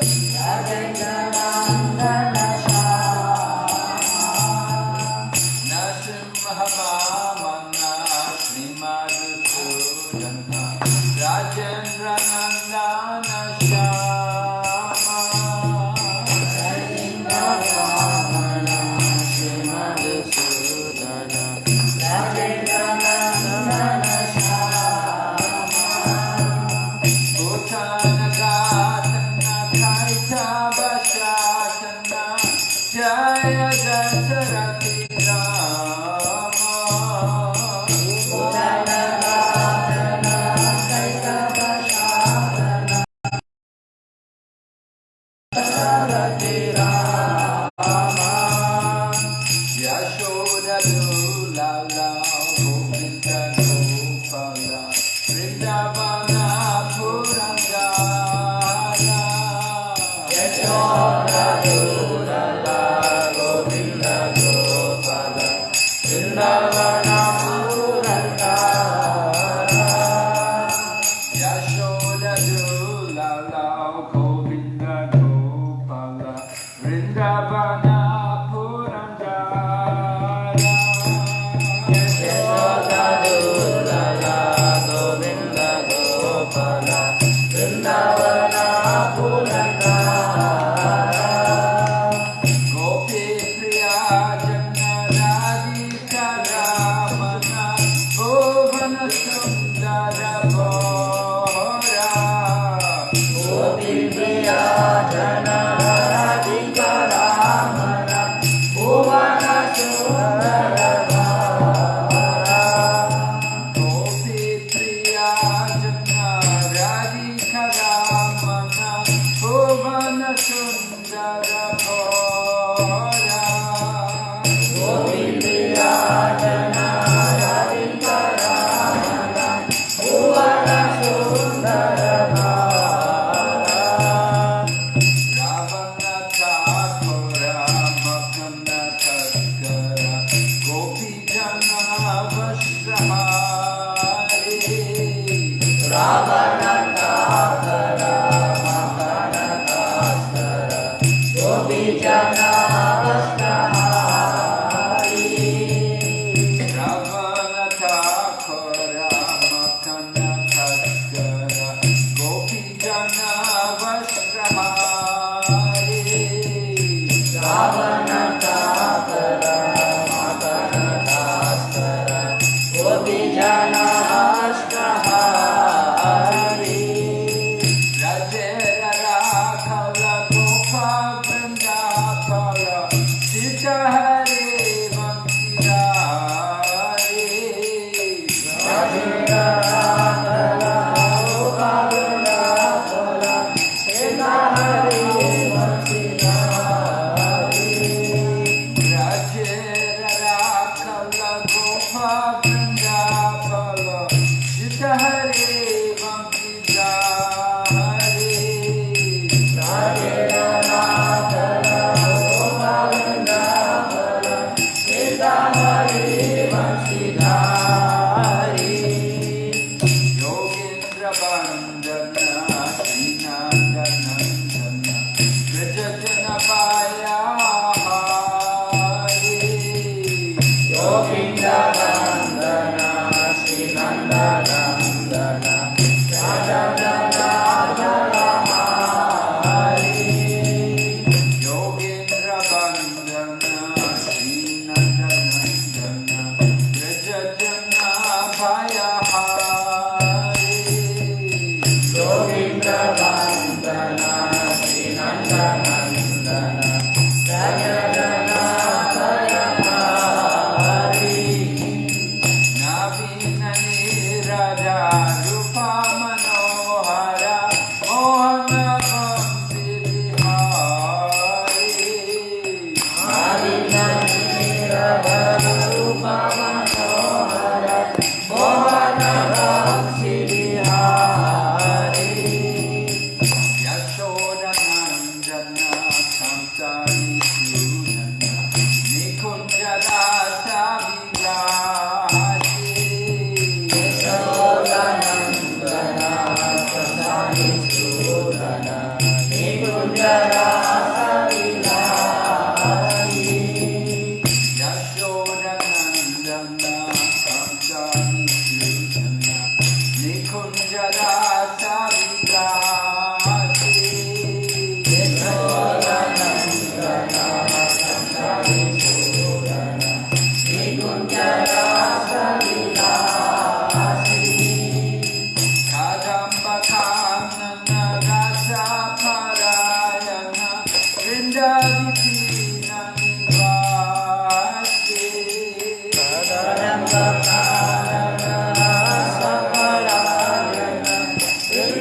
Bye.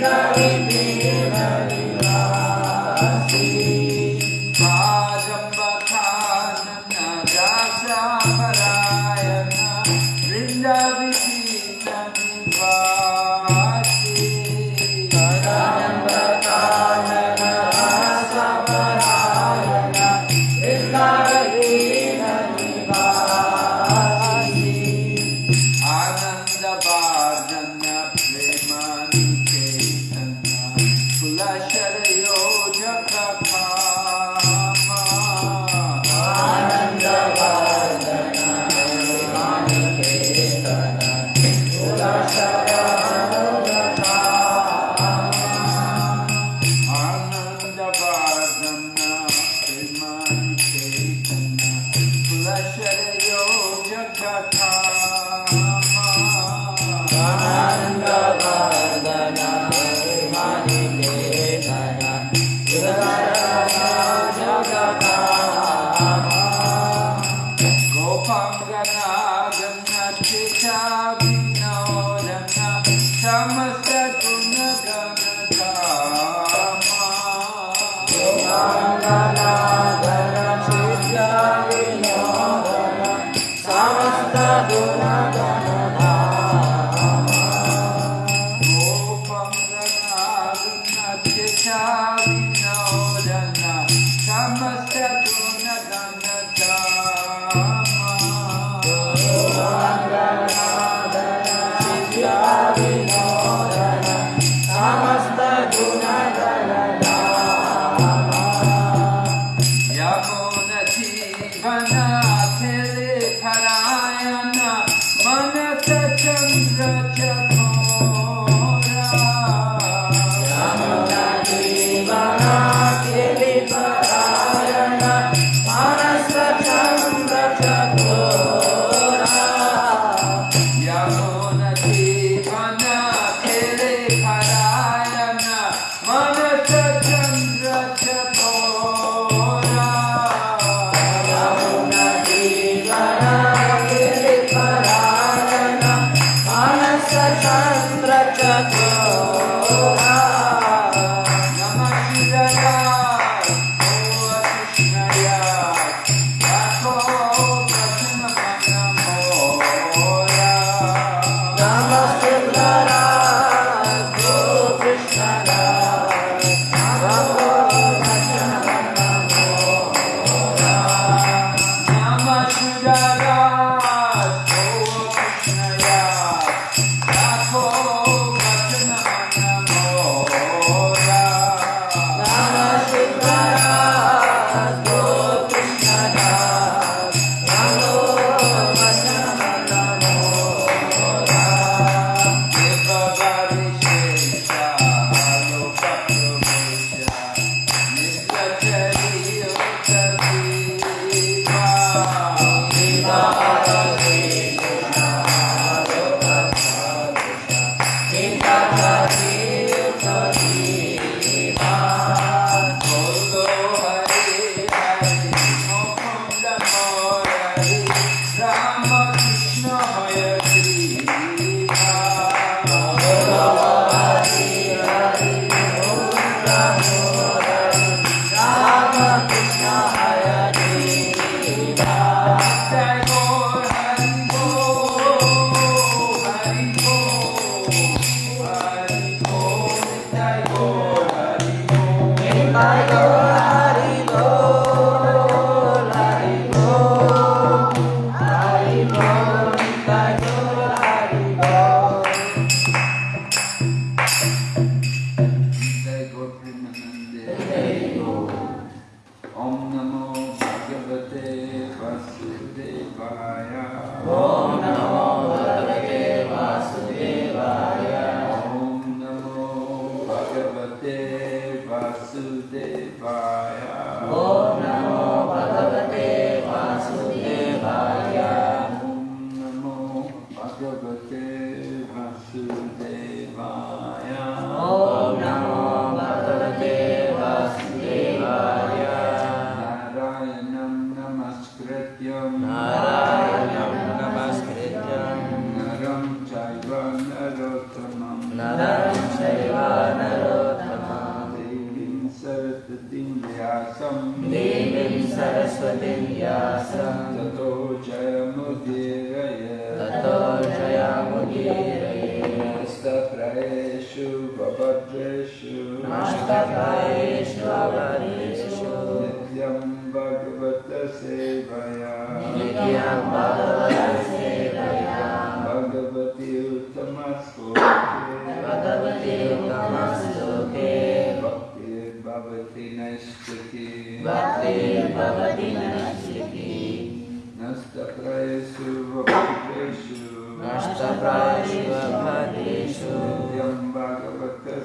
love.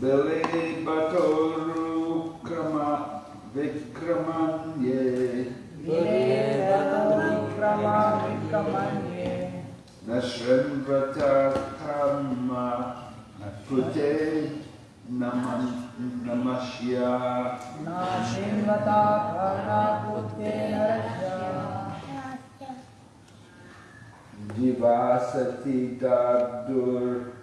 Bele Batoru Krama Vikramanye Bele Batoru Krama Vikramanye Nashramvata Kamma Nakute Naman Namashya Nashramvata Kamma Nakute Narashya Jivasati Dabdur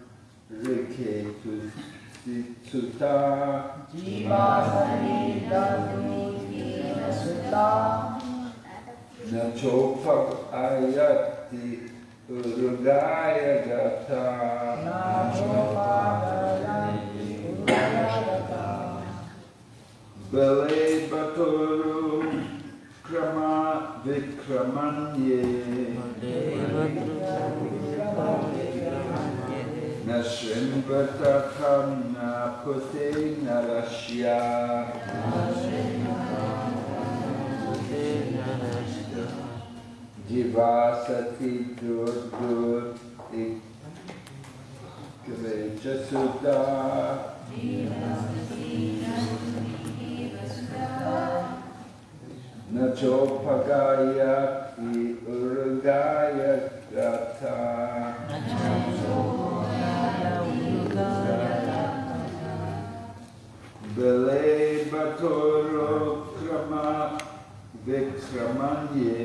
Riketus Sutta Jivasani Dhammi Sutta Nachopak Ayati Urugaya Gata Bele Baturu Krama Vikramanye Bele Baturu Krama Vikramanye Nashrimvata Kamna Pute Narashya Jivasati Dur Dur Ikvecha Sudha Nachopagaya Ki Urugaya Gata 干嘛呢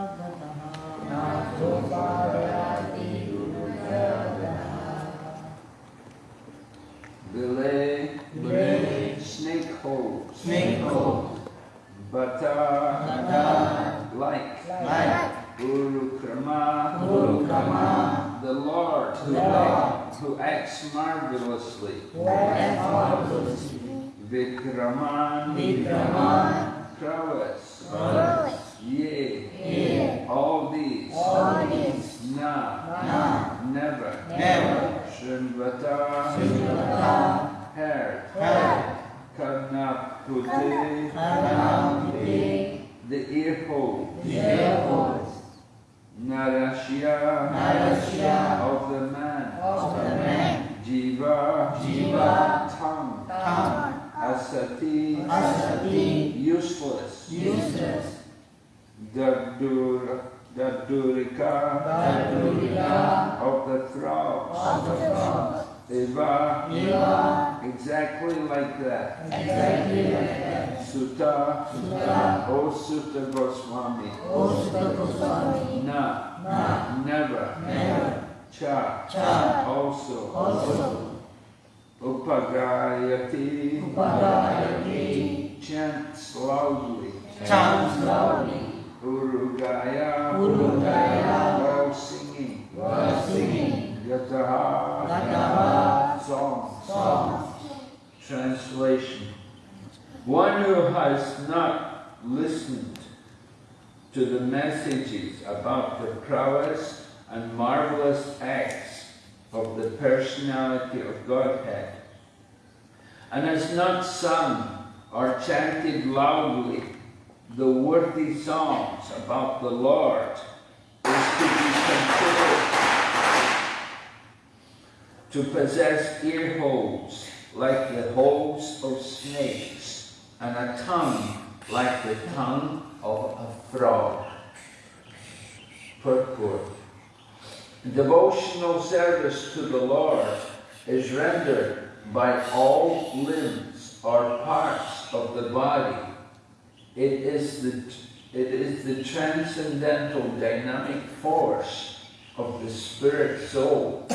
sung or chanted loudly the worthy songs about the Lord, is to be considered to possess ear holes like the holes of snakes, and a tongue like the tongue of a frog. Purport. Devotional service to the Lord is rendered by all limbs or parts of the body. It is the, it is the transcendental dynamic force of the spirit soul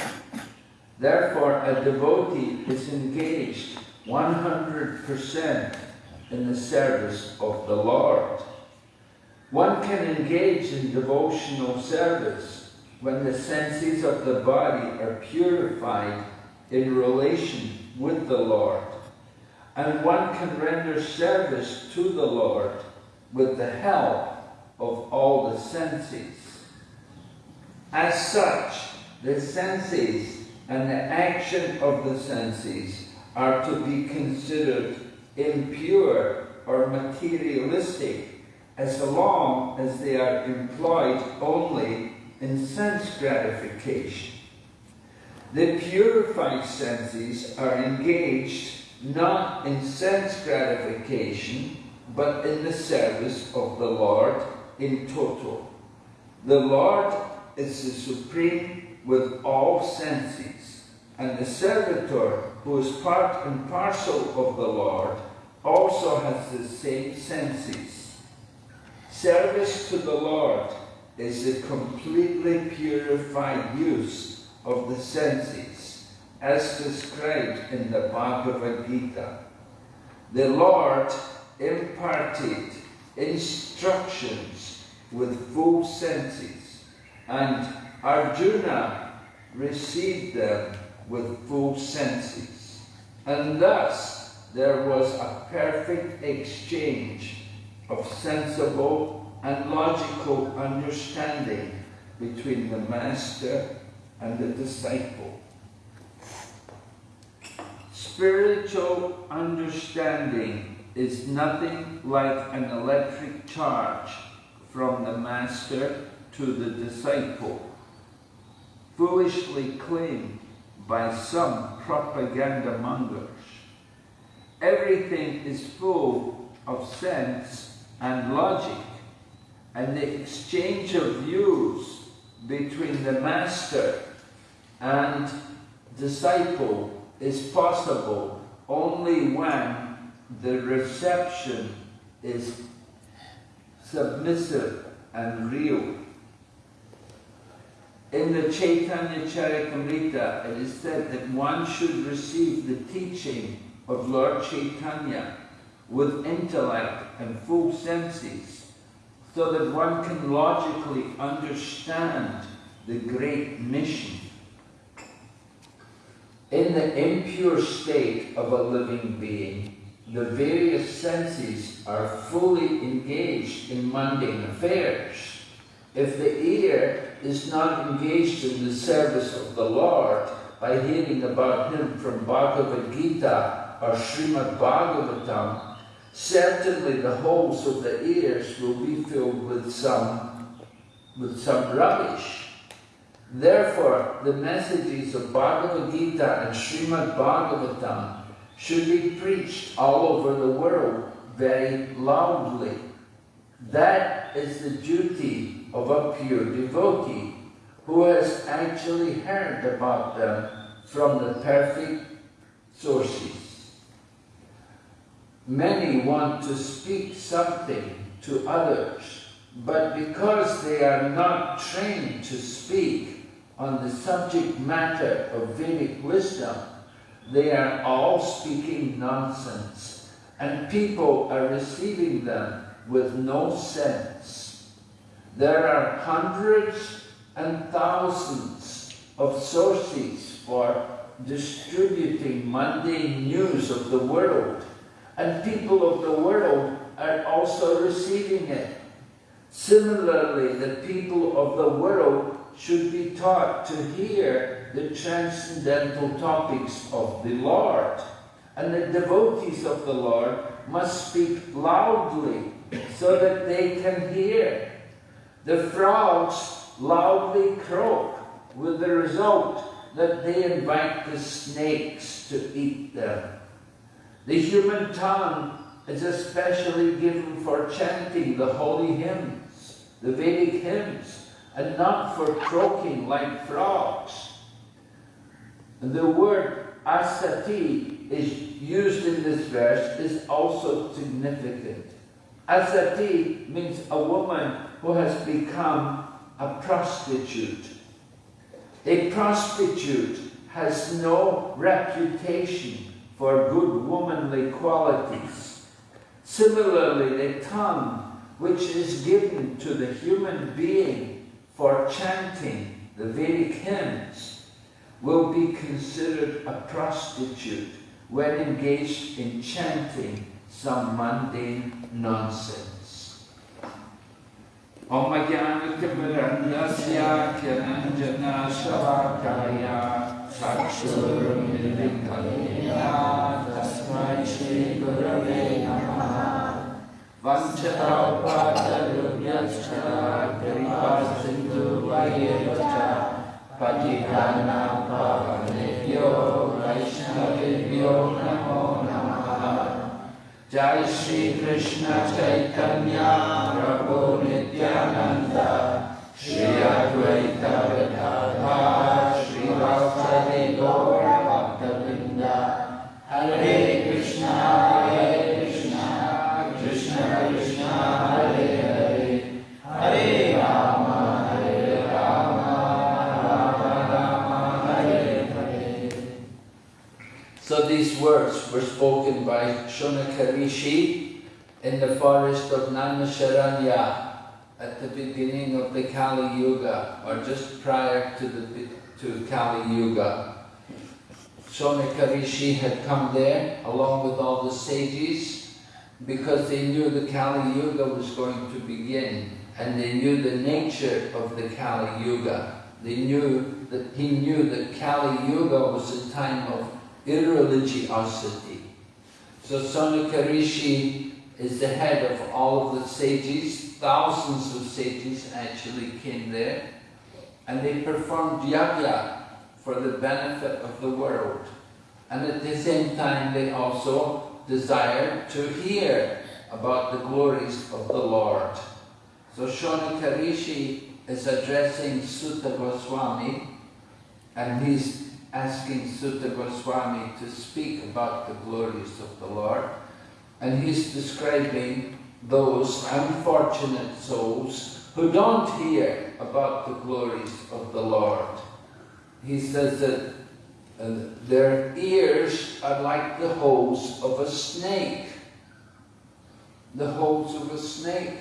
Therefore, a devotee is engaged 100% in the service of the Lord. One can engage in devotional service when the senses of the body are purified in relation with the Lord. And one can render service to the Lord with the help of all the senses. As such, the senses and the action of the senses are to be considered impure or materialistic as long as they are employed only in sense gratification. The purified senses are engaged not in sense gratification, but in the service of the Lord in total. The Lord is the supreme with all senses, and the servitor, who is part and parcel of the Lord, also has the same senses. Service to the Lord is a completely purified use of the senses, as described in the Bhagavad Gita. The Lord imparted instructions with full senses, and Arjuna received them with full senses. And thus there was a perfect exchange of sensible and logical understanding between the master and the disciple. Spiritual understanding is nothing like an electric charge from the master to the disciple foolishly claimed by some propaganda mongers. Everything is full of sense and logic, and the exchange of views between the master and disciple is possible only when the reception is submissive and real. In the Chaitanya Charitamrita, it is said that one should receive the teaching of Lord Chaitanya with intellect and full senses, so that one can logically understand the great mission. In the impure state of a living being, the various senses are fully engaged in mundane affairs. If the ear is not engaged in the service of the Lord by hearing about Him from Bhagavad Gita or Srimad Bhagavatam, certainly the holes of the ears will be filled with some, with some rubbish. Therefore, the messages of Bhagavad Gita and Srimad Bhagavatam should be preached all over the world very loudly. That is the duty of a pure devotee who has actually heard about them from the perfect sources. Many want to speak something to others, but because they are not trained to speak on the subject matter of Vedic wisdom, they are all speaking nonsense, and people are receiving them with no sense. There are hundreds and thousands of sources for distributing mundane news of the world, and people of the world are also receiving it. Similarly, the people of the world should be taught to hear the transcendental topics of the Lord. And the devotees of the Lord must speak loudly so that they can hear. The frogs loudly croak with the result that they invite the snakes to eat them. The human tongue is especially given for chanting the holy hymns, the Vedic hymns, and not for croaking like frogs. And the word asati is used in this verse is also significant. Asati means a woman who has become a prostitute. A prostitute has no reputation for good womanly qualities. Similarly, the tongue, which is given to the human being for chanting the Vedic hymns, will be considered a prostitute when engaged in chanting some mundane nonsense. Kyananjana Shavakaya Tasmai Shri Gurave वंशता उपाचरुभ्यश्च कृपा नमो नमः जय श्री कृष्ण चैतन्य प्रभु नित्यानन्द श्री अद्वैत विधाता were spoken by Shaunaka Rishi in the forest of Naimisharanya at the beginning of the Kali Yuga, or just prior to the to Kali Yuga. Shunakarishi had come there along with all the sages because they knew the Kali Yuga was going to begin and they knew the nature of the Kali Yuga. They knew that he knew that Kali Yuga was a time of irreligiosity. So Shaunaka Rishi is the head of all of the sages. Thousands of sages actually came there. And they performed yajna for the benefit of the world. And at the same time they also desired to hear about the glories of the Lord. So Shaunaka Rishi is addressing Suta Goswami and he's asking Suta Goswami to speak about the glories of the Lord. And he's describing those unfortunate souls who don't hear about the glories of the Lord. He says that uh, their ears are like the holes of a snake. The holes of a snake.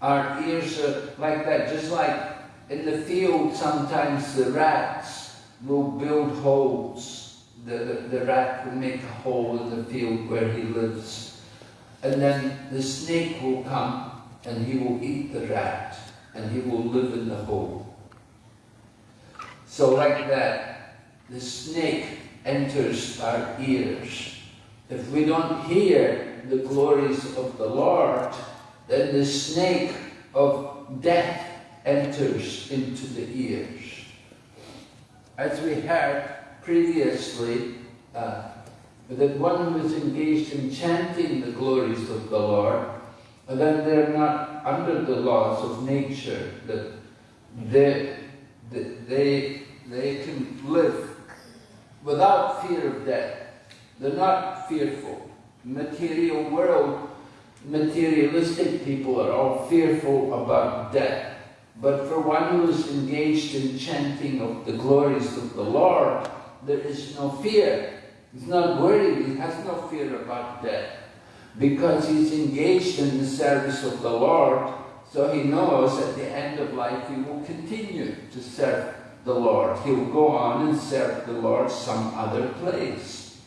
Our ears are like that, just like in the field sometimes the rats will build holes. The, the, the rat will make a hole in the field where he lives. And then the snake will come and he will eat the rat and he will live in the hole. So like that, the snake enters our ears. If we don't hear the glories of the Lord, then the snake of death enters into the ears. As we heard previously, uh, that one who is engaged in chanting the glories of the Lord, then they're not under the laws of nature, that they, they, they can live without fear of death. They're not fearful. Material world, materialistic people are all fearful about death. But for one who is engaged in chanting of the glories of the Lord, there is no fear. He's not worried, he has no fear about death. Because he's engaged in the service of the Lord, so he knows at the end of life he will continue to serve the Lord. He'll go on and serve the Lord some other place.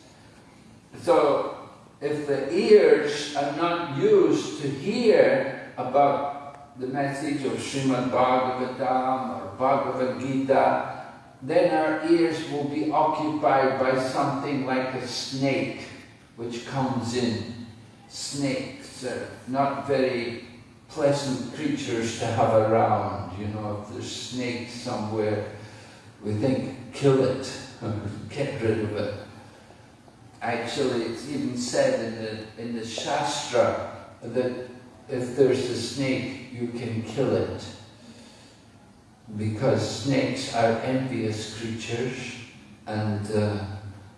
So if the ears are not used to hear about the message of Srimad Bhagavatam or Bhagavad Gita, then our ears will be occupied by something like a snake which comes in. Snakes are not very pleasant creatures to have around. You know, if there's snakes somewhere, we think, kill it, get rid of it. Actually, it's even said in the, in the Shastra that if there's a snake, you can kill it because snakes are envious creatures and uh,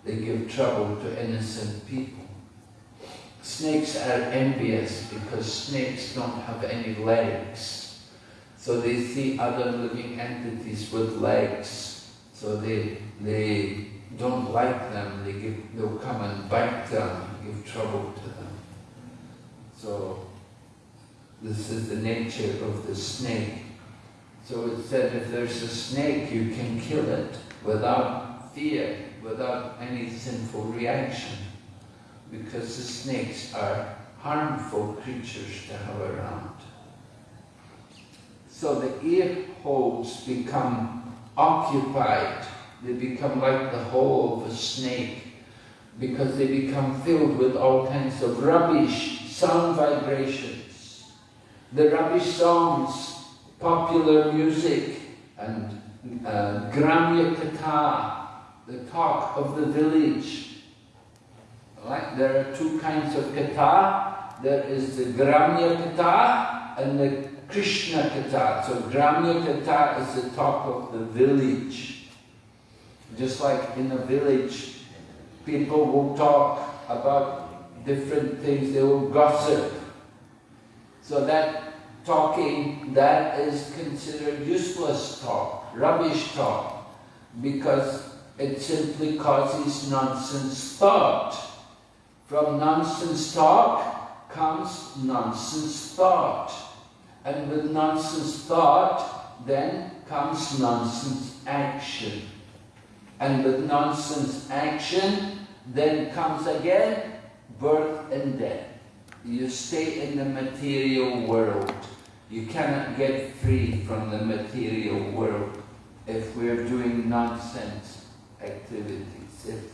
they give trouble to innocent people. Snakes are envious because snakes don't have any legs. So they see other living entities with legs. So they, they don't like them. They give, they'll come and bite them, give trouble to them. So this is the nature of the snake. So it said if there's a snake, you can kill it without fear, without any sinful reaction. Because the snakes are harmful creatures to have around. So the ear holes become occupied. They become like the hole of a snake because they become filled with all kinds of rubbish, sound vibrations. The rubbish songs popular music and uh, Gramya Katha, the talk of the village. Like there are two kinds of Katha. There is the Gramya Katha and the Krishna Katha. So Gramya Katha is the talk of the village. Just like in a village, people will talk about different things, they will gossip. So that talking that is considered useless talk, rubbish talk, because it simply causes nonsense thought. From nonsense talk comes nonsense thought. And with nonsense thought, then comes nonsense action. And with nonsense action, then comes again birth and death. You stay in the material world. You cannot get free from the material world if we're doing nonsense activities. If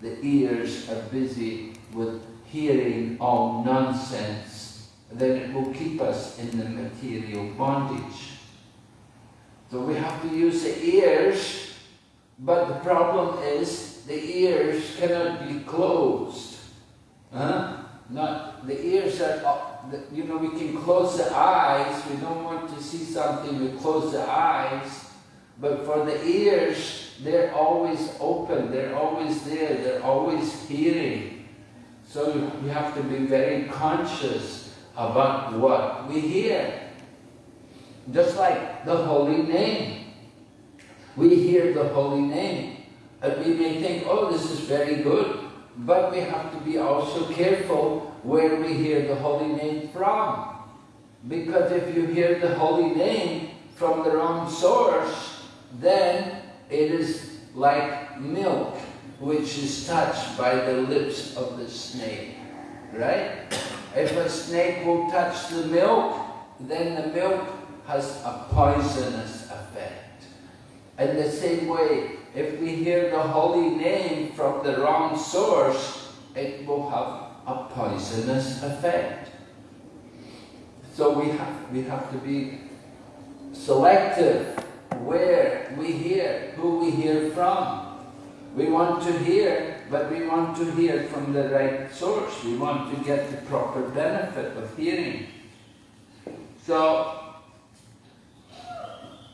the ears are busy with hearing all nonsense, then it will keep us in the material bondage. So we have to use the ears, but the problem is the ears cannot be closed. Huh? Not the ears are you know, we can close the eyes. We don't want to see something, we close the eyes. But for the ears, they're always open. They're always there. They're always hearing. So we have to be very conscious about what we hear. Just like the holy name. We hear the holy name. And we may think, oh, this is very good. But we have to be also careful where we hear the holy name from. Because if you hear the holy name from the wrong source, then it is like milk which is touched by the lips of the snake. Right? If a snake will touch the milk, then the milk has a poisonous effect. In the same way, if we hear the holy name from the wrong source, it will have a poisonous effect. So we have, we have to be selective where we hear, who we hear from. We want to hear but we want to hear from the right source. We want to get the proper benefit of hearing. So,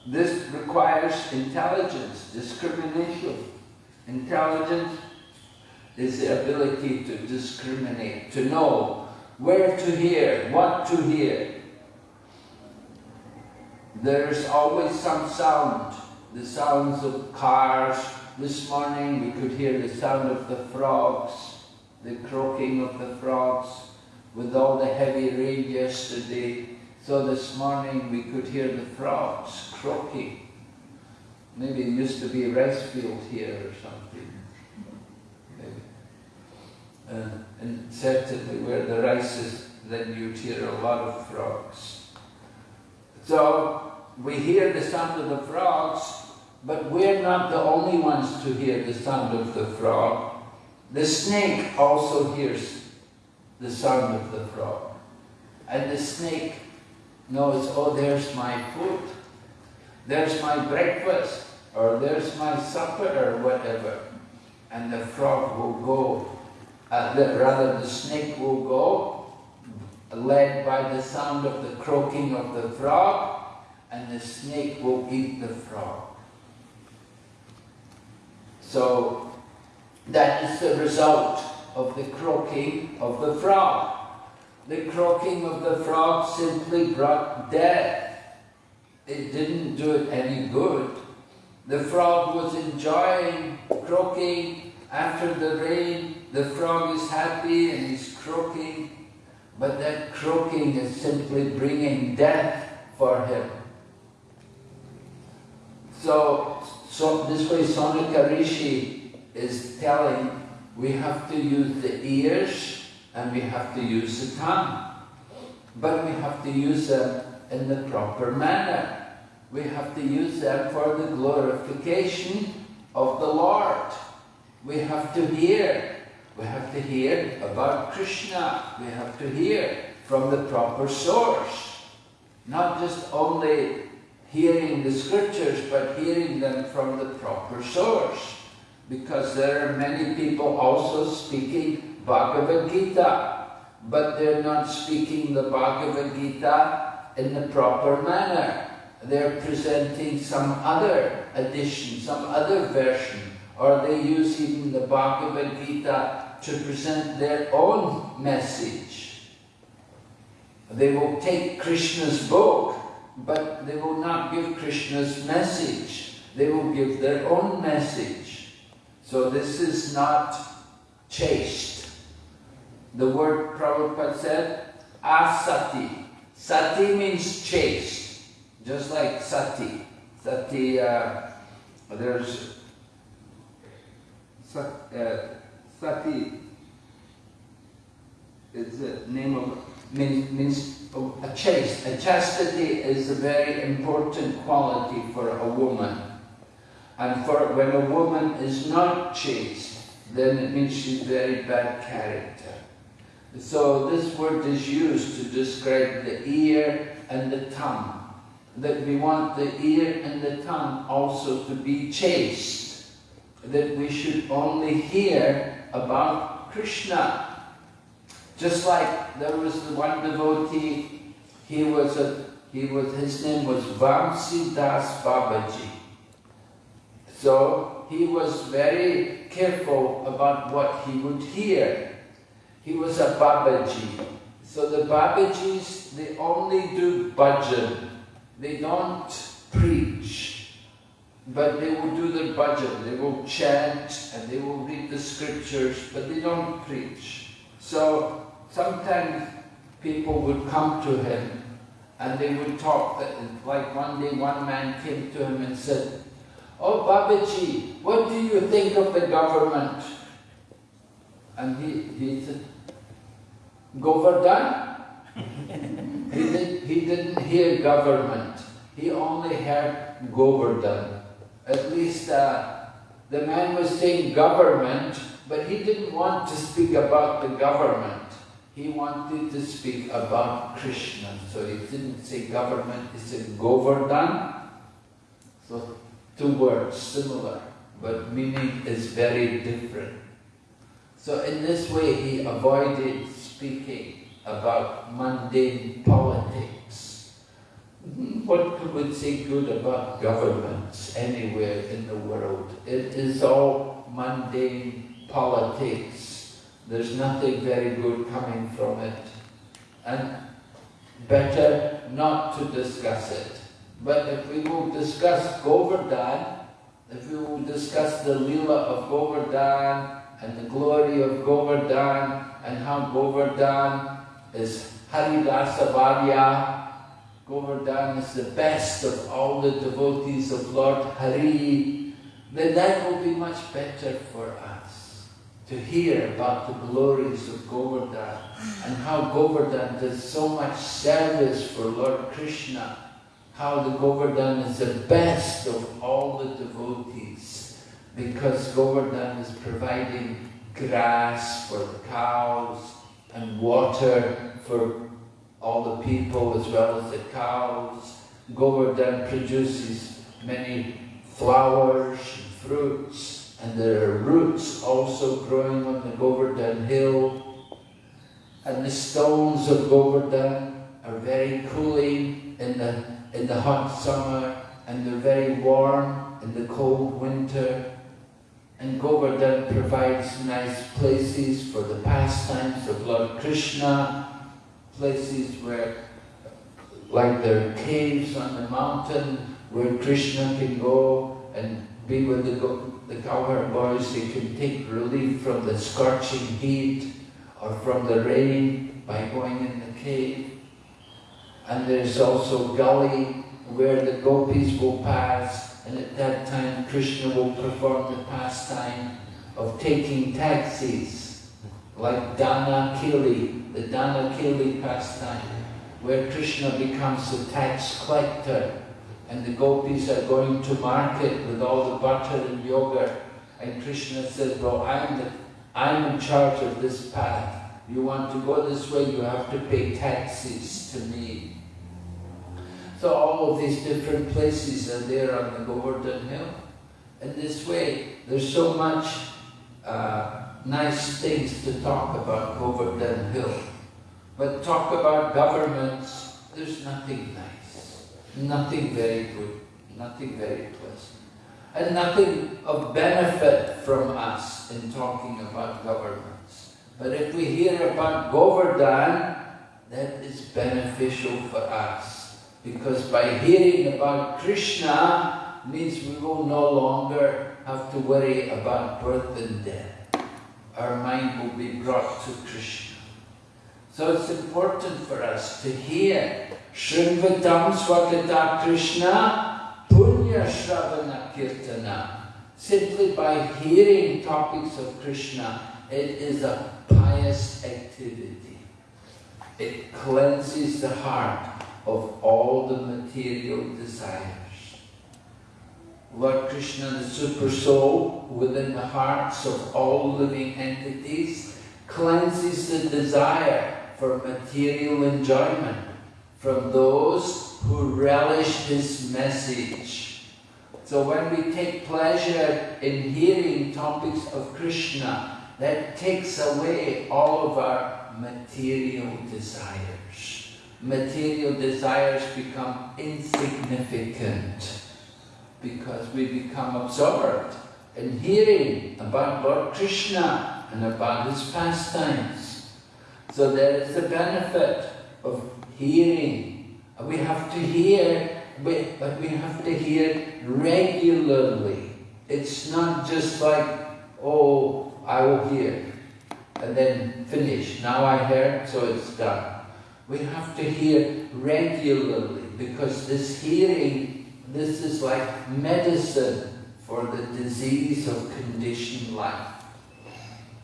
this requires intelligence, discrimination. Intelligence is the ability to discriminate, to know where to hear, what to hear. There's always some sound, the sounds of cars. This morning we could hear the sound of the frogs, the croaking of the frogs. With all the heavy rain yesterday, so this morning we could hear the frogs croaking. Maybe it used to be a rice field here or something. Uh, and certainly where the rice is, then you'd hear a lot of frogs. So we hear the sound of the frogs, but we're not the only ones to hear the sound of the frog. The snake also hears the sound of the frog. And the snake knows, oh, there's my food, there's my breakfast, or there's my supper, or whatever. And the frog will go, uh, the, rather the snake will go, led by the sound of the croaking of the frog, and the snake will eat the frog. So that is the result of the croaking of the frog. The croaking of the frog simply brought death. It didn't do it any good. The frog was enjoying croaking after the rain. The frog is happy and he's croaking, but that croaking is simply bringing death for him. So, so this way Shaunaka Rishi is telling we have to use the ears and we have to use the tongue. But we have to use them in the proper manner. We have to use them for the glorification of the Lord. We have to hear. We have to hear about Krishna. We have to hear from the proper source. Not just only hearing the scriptures, but hearing them from the proper source because there are many people also speaking Bhagavad Gita, but they're not speaking the Bhagavad Gita in the proper manner. They're presenting some other edition, some other version, or they use even the Bhagavad Gita to present their own message. They will take Krishna's book, but they will not give Krishna's message. They will give their own message. So this is not chaste. The word Prabhupada said, asati. Sati means chaste, just like sati. Sati, uh, there's uh, sati is the name of, means, a chaste. A chastity is a very important quality for a woman. And for when a woman is not chaste, then it means she's very bad character. So this word is used to describe the ear and the tongue. That we want the ear and the tongue also to be chaste. That we should only hear about Krishna. Just like there was the one devotee, he was a, he was, his name was Vamsi Das Babaji. So he was very careful about what he would hear. He was a Babaji. So the Babajis, they only do bhajan. They don't preach. But they will do their bhajan. They will chant and they will read the scriptures, but they don't preach. So sometimes people would come to him and they would talk, that, like one day one man came to him and said, Oh Babaji, what do you think of the government? And he, he said, Govardhan? he, did, he didn't hear government. He only heard Govardhan. At least uh, the man was saying government, but he didn't want to speak about the government. He wanted to speak about Krishna. So he didn't say government, he said Govardhan. So two words similar, but meaning is very different. So in this way he avoided speaking about mundane politics. What could we say good about governments anywhere in the world? It is all mundane politics. There's nothing very good coming from it. And better not to discuss it. But if we will discuss Govardhan, if we will discuss the Leela of Govardhan and the glory of Govardhan and how Govardhan is Haridasa Varya, Govardhan is the best of all the devotees of Lord Hari, then that will be much better for us to hear about the glories of Govardhan and how Govardhan does so much service for Lord Krishna, how the Govardhan is the best of all the devotees because Govardhan is providing grass for the cows and water for all the people as well as the cows. Govardhan produces many flowers and fruits and there are roots also growing on the Govardhan hill and the stones of Govardhan are very cooling in the, in the hot summer and they're very warm in the cold winter. And Govardhan provides nice places for the pastimes of Lord Krishna, places where, like there are caves on the mountain where Krishna can go and be with the, the cowherd boys, they can take relief from the scorching heat or from the rain by going in the cave. And there's also gully where the gopis will pass and at that time Krishna will perform the pastime of taking taxis like Dana Keli, the Dana Keli pastime where Krishna becomes a tax collector and the gopis are going to market with all the butter and yogurt and Krishna says, well I'm, the, I'm in charge of this path. You want to go this way, you have to pay taxes to me. So all of these different places are there on the Govardhan Hill. In this way, there's so much uh, nice things to talk about Govardhan Hill. But talk about governments, there's nothing nice, nothing very good, nothing very pleasant, and nothing of benefit from us in talking about governments. But if we hear about Govardhan, that is beneficial for us. Because by hearing about Krishna means we will no longer have to worry about birth and death. Our mind will be brought to Krishna. So it's important for us to hear Shrinvatam Swagata Krishna Punya Shravana Kirtana. Simply by hearing topics of Krishna, it is a pious activity. It cleanses the heart of all the material desires. Lord Krishna, the Super Soul, within the hearts of all living entities, cleanses the desire for material enjoyment from those who relish His message. So when we take pleasure in hearing topics of Krishna, that takes away all of our material desires. Material desires become insignificant because we become absorbed in hearing about Lord Krishna and about his pastimes. So there is the benefit of hearing. We have to hear, but we have to hear regularly. It's not just like, oh, I will hear and then finish. Now I heard, so it's done. We have to hear regularly because this hearing, this is like medicine for the disease of conditioned life.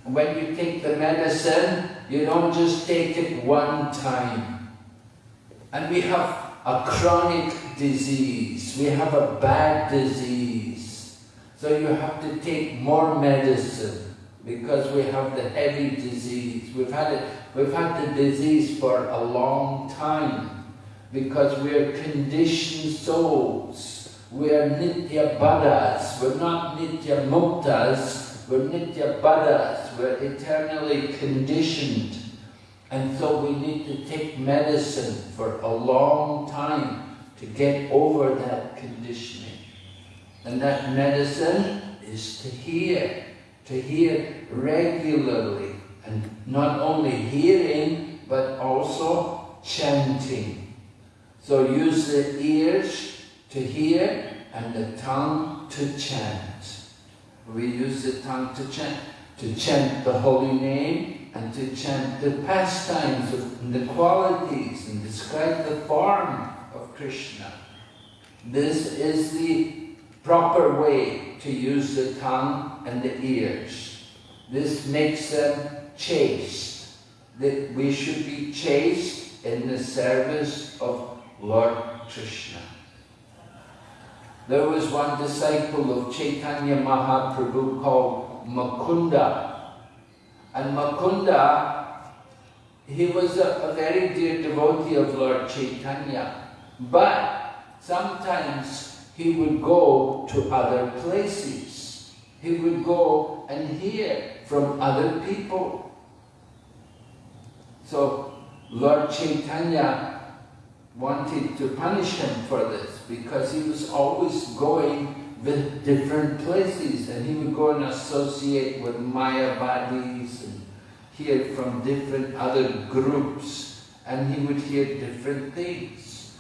When you take the medicine, you don't just take it one time. And we have a chronic disease, we have a bad disease. So you have to take more medicine because we have the heavy disease. We've had it, we've had the disease for a long time because we are conditioned souls. We are nitya baddhas. We're not nitya muktas. We're nitya baddhas. we're eternally conditioned. And so we need to take medicine for a long time to get over that conditioning. And that medicine is to hear, to hear regularly. And not only hearing, but also chanting. So use the ears to hear and the tongue to chant. We use the tongue to chant, to chant the holy name and to chant the pastimes and the qualities and describe the form of Krishna. This is the proper way to use the tongue and the ears. This makes them chaste. That we should be chaste in the service of Lord Krishna. There was one disciple of Chaitanya Mahaprabhu called Mukunda. And Mukunda, he was a, a very dear devotee of Lord Chaitanya. But sometimes he would go to other places. He would go and hear from other people. So Lord Chaitanya wanted to punish him for this because he was always going with different places and he would go and associate with Mayavadis and hear from different other groups and he would hear different things.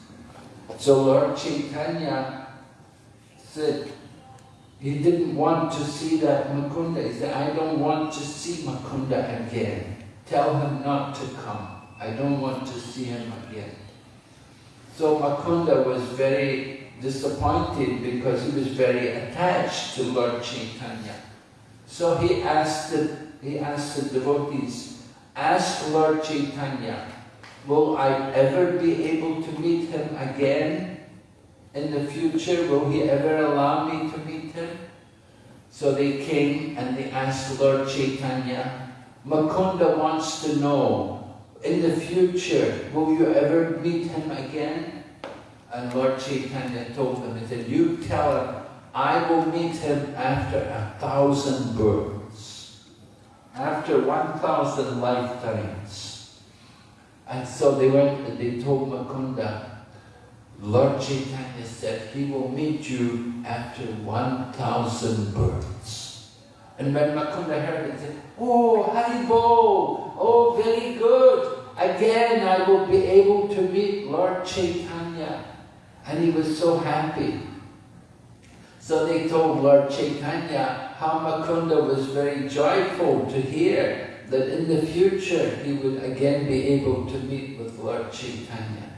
So Lord Chaitanya said he didn't want to see that Mukunda. He said, I don't want to see Mukunda again. Tell him not to come. I don't want to see him again. So Mukunda was very disappointed because he was very attached to Lord Chaitanya. So he asked the, he asked the devotees, ask Lord Chaitanya, will I ever be able to meet him again in the future? Will he ever allow me to meet him? So they came and they asked Lord Chaitanya, Mukunda wants to know in the future, will you ever meet him again? And Lord Chaitanya told them, he said, you tell him, I will meet him after a thousand births, after 1,000 lifetimes. And so they went and they told Mukunda, Lord Chaitanya said he will meet you after 1,000 births. And when Mukunda heard it, he said, Oh, Haribo, oh, very good. Again, I will be able to meet Lord Chaitanya. And he was so happy. So they told Lord Chaitanya how Mukunda was very joyful to hear that in the future he would again be able to meet with Lord Chaitanya.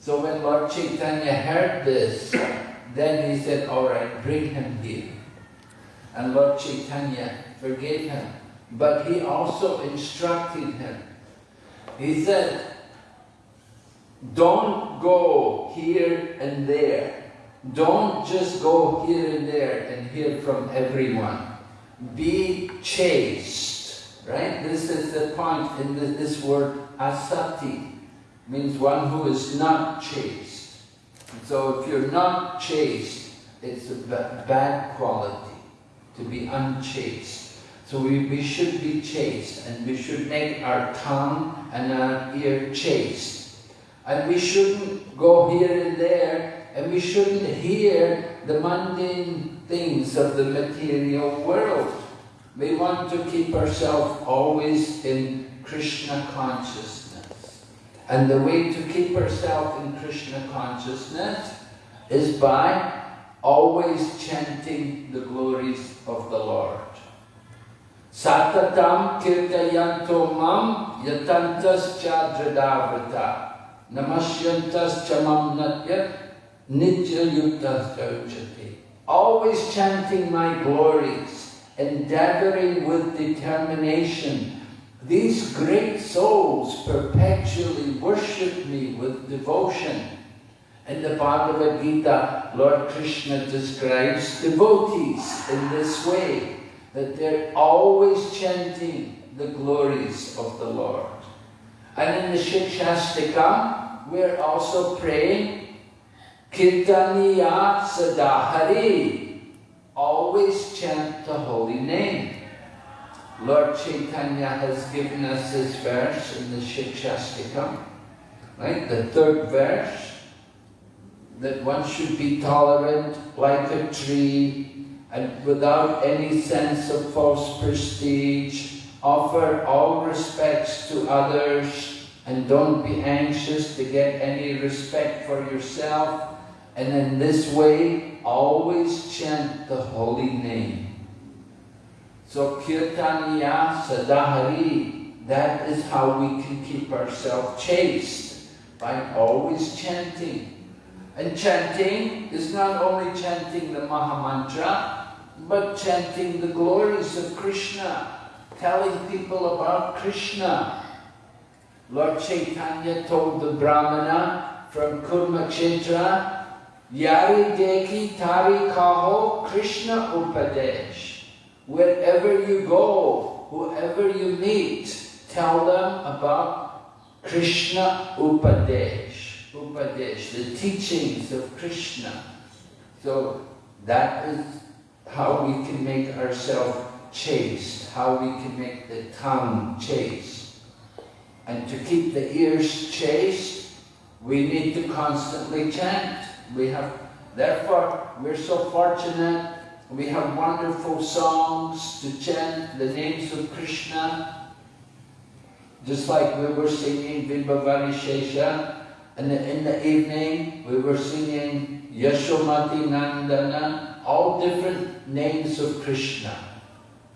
So when Lord Chaitanya heard this, then he said, all right, bring him here. And Lord Chaitanya forgave him. But he also instructed him. He said, don't go here and there. Don't just go here and there and hear from everyone. Be chaste, right? This is the point in the, this word asati. Means one who is not chaste. So if you're not chaste, it's a bad quality to be unchaste. So we, we should be chaste and we should make our tongue and our ear chaste. And we shouldn't go here and there and we shouldn't hear the mundane things of the material world. We want to keep ourselves always in Krishna consciousness. And the way to keep ourselves in Krishna consciousness is by always chanting the glories of the Lord. Satatam kirtayanto mam yatantas chadradavrata namasyantas chamam natya nitya yuktas Always chanting my glories, endeavoring with determination. These great souls perpetually worship me with devotion. In the Bhagavad Gita, Lord Krishna describes devotees in this way, that they're always chanting the glories of the Lord. And in the Shikshashtaka, we're also praying, Kirtaniya Sadahari, always chant the holy name. Lord Chaitanya has given us this verse in the Shikshashtakam, right? The third verse, that one should be tolerant like a tree and without any sense of false prestige, offer all respects to others and don't be anxious to get any respect for yourself. And in this way, always chant the holy name. So Kirtaniya Sadahari, that is how we can keep ourselves chaste, by always chanting. And chanting is not only chanting the Mahamantra, but chanting the glories of Krishna, telling people about Krishna. Lord Chaitanya told the Brahmana from Kurmakshetra, Yari deki tari kaho Krishna upadesh. Wherever you go, whoever you meet, tell them about Krishna Upadesh. Upadesh, the teachings of Krishna. So that is how we can make ourselves chaste, how we can make the tongue chaste. And to keep the ears chaste, we need to constantly chant. We have, therefore, we're so fortunate we have wonderful songs to chant the names of Krishna. Just like we were singing Vibhavari Shesha, and in the evening we were singing Yashomati Nandana, all different names of Krishna.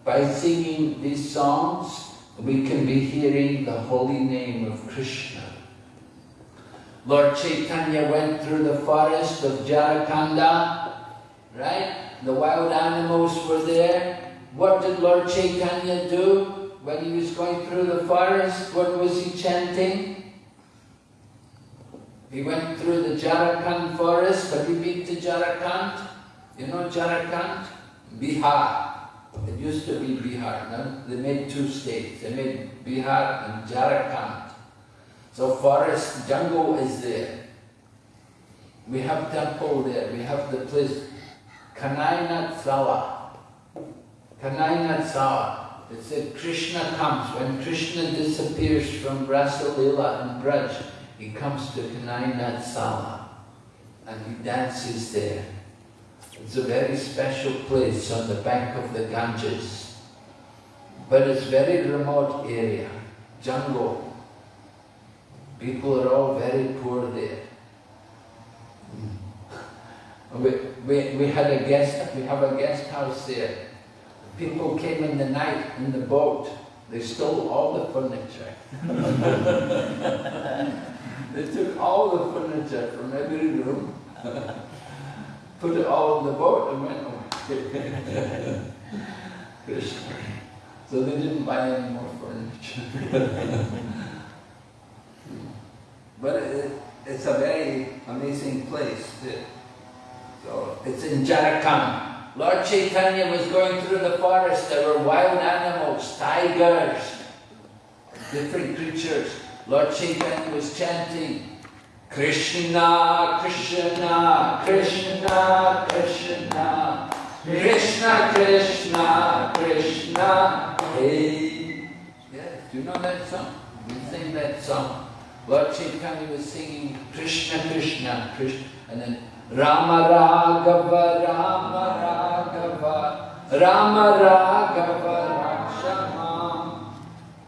By singing these songs, we can be hearing the holy name of Krishna. Lord Chaitanya went through the forest of Jharikhanda, right? the wild animals were there. What did Lord Chaitanya do when he was going through the forest? What was he chanting? He went through the Jharkhand forest. Have you been to Jharkhand? You know Jharkhand? Bihar. It used to be Bihar. No? They made two states. They made Bihar and Jharkhand. So forest, jungle is there. We have temple there. We have the place Kanai Natshala. Kanai Natshala. It said Krishna comes. When Krishna disappears from Rasalila and Braj, he comes to Kanai Natshala and he dances there. It's a very special place on the bank of the Ganges. But it's very remote area, jungle. People are all very poor there. Hmm. We, we, we had a guest, we have a guest house there. People came in the night in the boat. They stole all the furniture. they took all the furniture from every room, put it all in the boat and went away. so they didn't buy any more furniture. but it, it's a very amazing place. So it's in Jharkhand. Lord Chaitanya was going through the forest. There were wild animals, tigers, different creatures. Lord Chaitanya was chanting, Krishna, Krishna, Krishna, Krishna, Krishna, Krishna, Krishna, hey. Yeah, do you know that song? We sing that song. Lord Chaitanya was singing Krishna, Krishna, Krishna, and then Rama Raghava, Rama Raghava, Rama Raghava.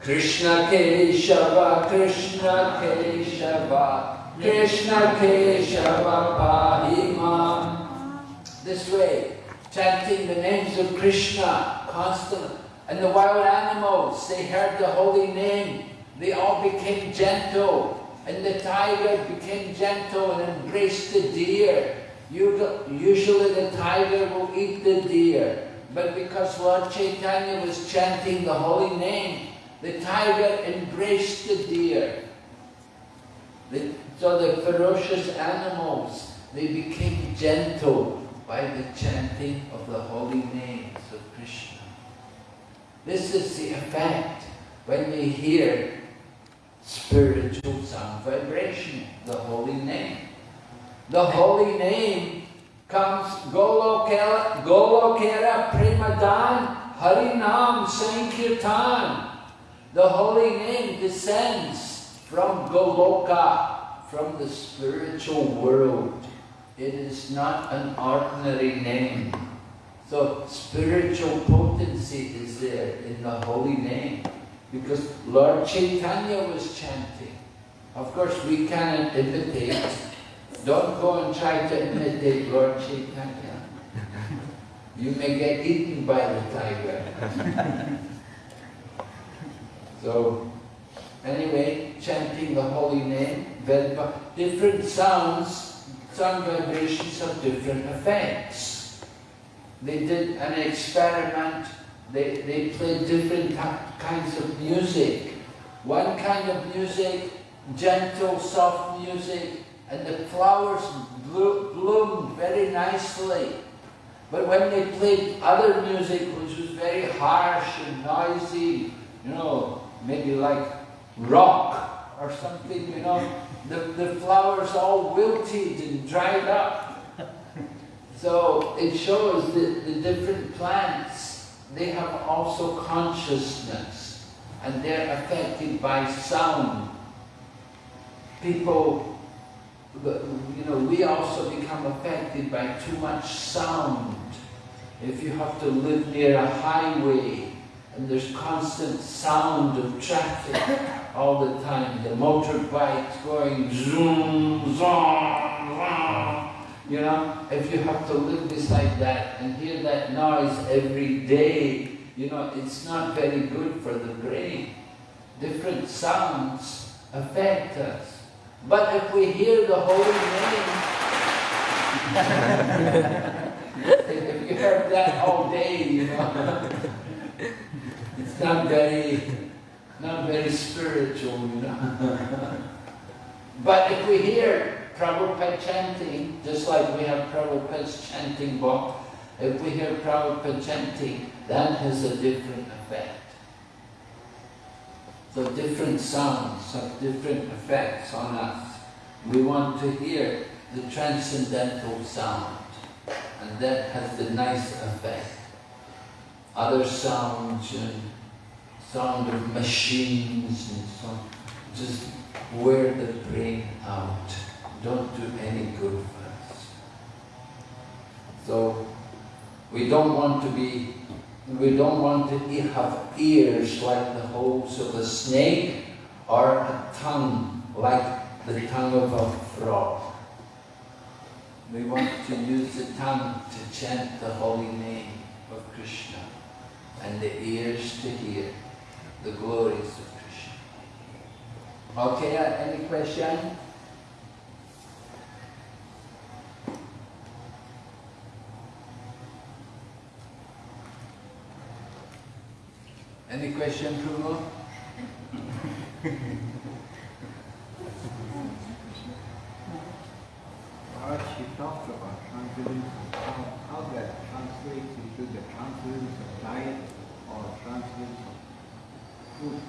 Krishna Keshava, Krishna Keshava, Krishna Keshava Pahima. This way, chanting the names of Krishna constantly. And the wild animals, they heard the holy name. They all became gentle. And the tiger became gentle and embraced the deer. Usually the tiger will eat the deer. But because Lord Chaitanya was chanting the holy name, the tiger embraced the deer. The, so the ferocious animals, they became gentle by the chanting of the holy names of Krishna. This is the effect when we hear spiritual sound vibration, the holy name. The holy name comes Golokera, Golokera Premadan Harinam Sankirtan. The holy name descends from Goloka, from the spiritual world. It is not an ordinary name. So spiritual potency is there in the holy name. Because Lord Chaitanya was chanting. Of course, we cannot imitate. Don't go and try to imitate Lord Chaitanya. You may get eaten by the tiger. so, anyway, chanting the holy name, different sounds, sound vibrations have different effects. They did an experiment, they, they played different kinds of music. One kind of music, gentle, soft music, and the flowers bloomed very nicely. But when they played other music, which was very harsh and noisy, you know, maybe like rock or something, you know, the, the flowers all wilted and dried up. So it shows that the different plants, they have also consciousness and they're affected by sound. People you know, we also become affected by too much sound. If you have to live near a highway and there's constant sound of traffic all the time, the motorbikes going zoom, zoom, zoom, you know, if you have to live beside that and hear that noise every day, you know, it's not very good for the brain. Different sounds affect us. But if we hear the holy name, if you heard that all day, you know, it's not very, not very spiritual, you know. but if we hear Prabhupada chanting, just like we have Prabhupada's chanting book, if we hear Prabhupada chanting, that has a different effect. So different sounds have different effects on us. We want to hear the transcendental sound, and that has the nice effect. Other sounds and sound of machines and so on, just wear the brain out. Don't do any good for us. So we don't want to be we don't want to have ears like the holes of a snake or a tongue like the tongue of a frog. We want to use the tongue to chant the holy name of Krishna and the ears to hear the glories of Krishna. Okay, uh, any question? Any question, Pruno? What she talked about transference, how, how that translates into the transference of diet or transference of food.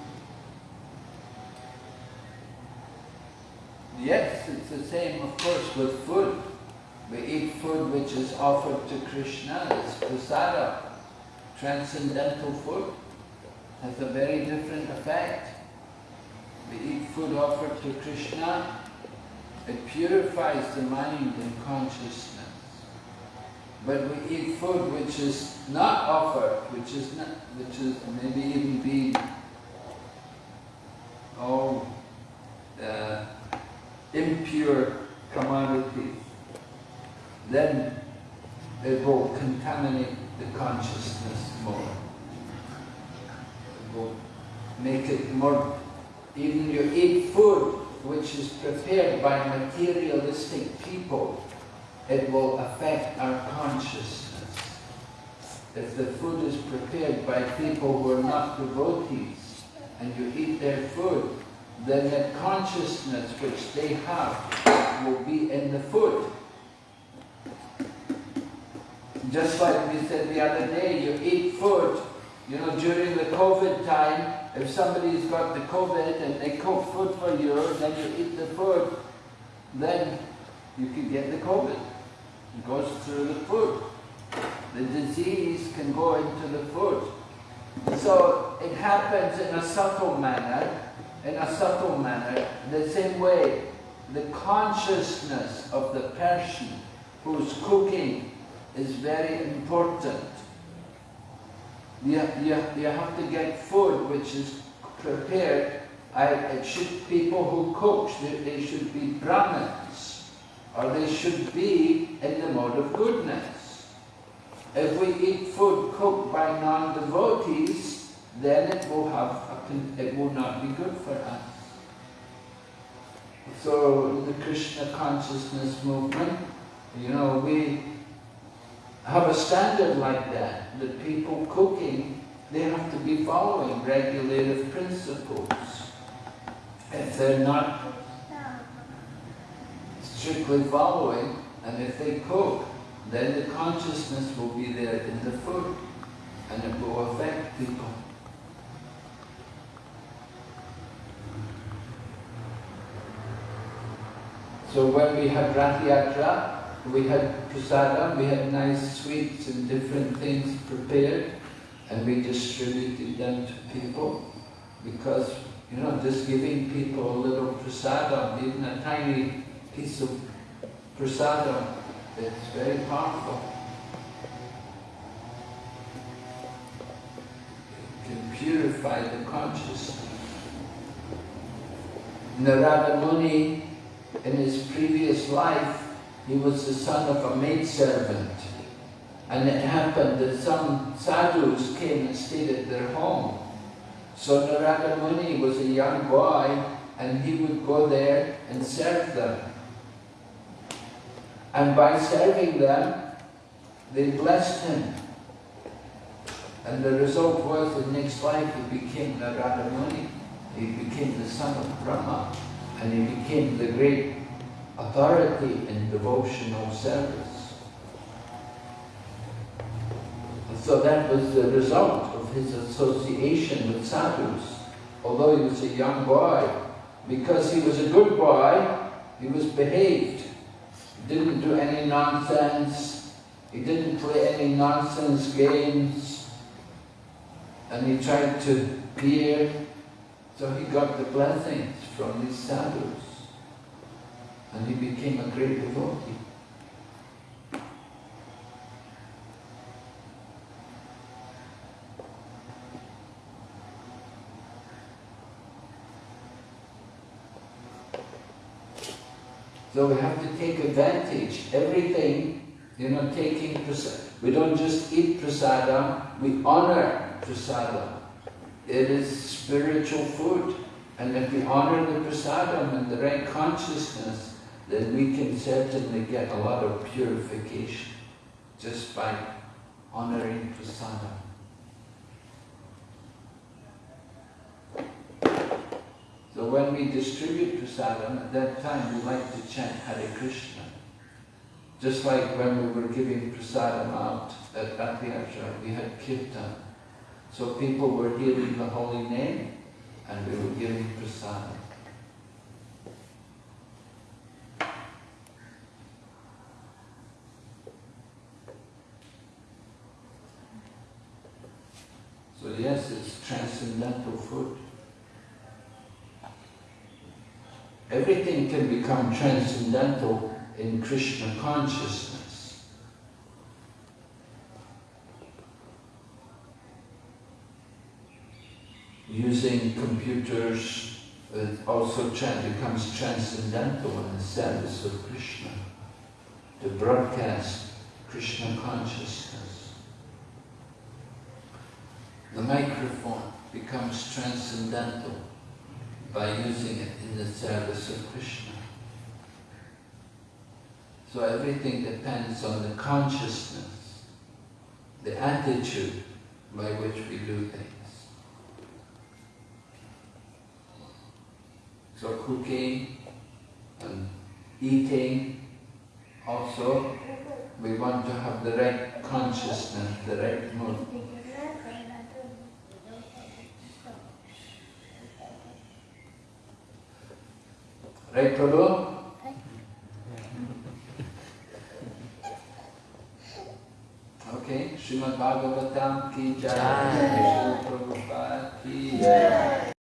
Yes, it's the same, of course, with food. We eat food which is offered to Krishna, it's prasada, transcendental food has a very different effect. We eat food offered to Krishna, it purifies the mind and consciousness. But we eat food which is not offered, which is not, which is maybe even being oh, uh, impure commodities, then it will contaminate the consciousness more It will make it more, even you eat food which is prepared by materialistic people, it will affect our consciousness. If the food is prepared by people who are not devotees, and you eat their food, then the consciousness which they have will be in the food. Just like we said the other day, you eat food you know, during the COVID time, if somebody's got the COVID and they cook food for you, then you eat the food, then you can get the COVID. It goes through the food. The disease can go into the food. So it happens in a subtle manner, in a subtle manner, the same way the consciousness of the person who's cooking is very important. You, you, you have to get food which is prepared. I, it should, people who cook, they, they should be Brahmins, or they should be in the mode of goodness. If we eat food cooked by non-devotees, then it will have it will not be good for us. So the Krishna consciousness movement, you know, we have a standard like that. The people cooking, they have to be following regulative principles. If they're not strictly following, and if they cook, then the consciousness will be there in the food, and it will affect people. So when we had Rath Yatra, we had prasadam, we had nice sweets and different things prepared, and we distributed them to people, because, you know, just giving people a little prasadam, even a tiny piece of prasadam, it's very powerful. It can purify the consciousness. Narada Muni in his previous life, he was the son of a maidservant. And it happened that some sadhus came and stayed at their home. So Narada Muni was a young boy and he would go there and serve them. And by serving them, they blessed him. And the result was the next life he became Narada Muni. He became the son of Brahma and he became the great authority in devotional service. And so that was the result of his association with sadhus. Although he was a young boy, because he was a good boy, he was behaved. He didn't do any nonsense, he didn't play any nonsense games, and he tried to peer, so he got the blessings from these sadhus and he became a great devotee. So we have to take advantage, everything, you know, taking prasadam. We don't just eat prasadam, we honor prasadam. It is spiritual food. And if we honor the prasadam and the right consciousness, then we can certainly get a lot of purification just by honoring prasadam. So when we distribute prasadam, at that time we like to chant Hare Krishna. Just like when we were giving prasadam out at Rathayatra, we had kirtan. So people were hearing the holy name and we were giving prasadam. So yes, it's transcendental food. Everything can become transcendental in Krishna consciousness. Using computers it also becomes transcendental in the service of Krishna, to broadcast Krishna consciousness. The microphone becomes transcendental by using it in the service of Krishna. So everything depends on the consciousness, the attitude by which we do things. So cooking and eating also, we want to have the right consciousness, the right mood. Right, Prabhu? Okay, Srimad Bhagavatam ki jai, Srila Jai